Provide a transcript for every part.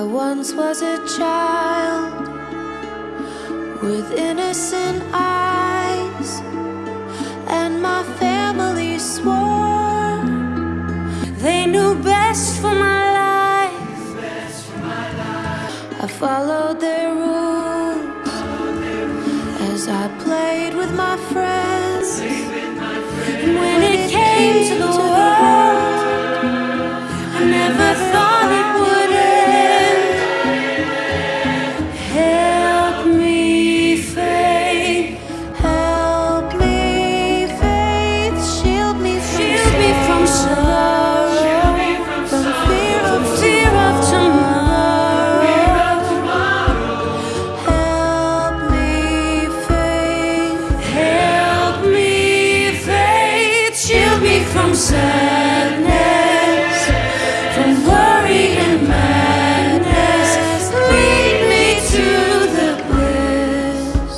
I once was a child with innocent eyes, and my family swore they knew best for my life. I followed their rules as I played with my friends. From sadness, from worry and madness. Lead me to the bliss.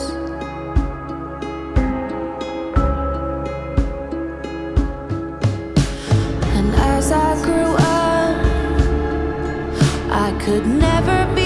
And as I grew up, I could never be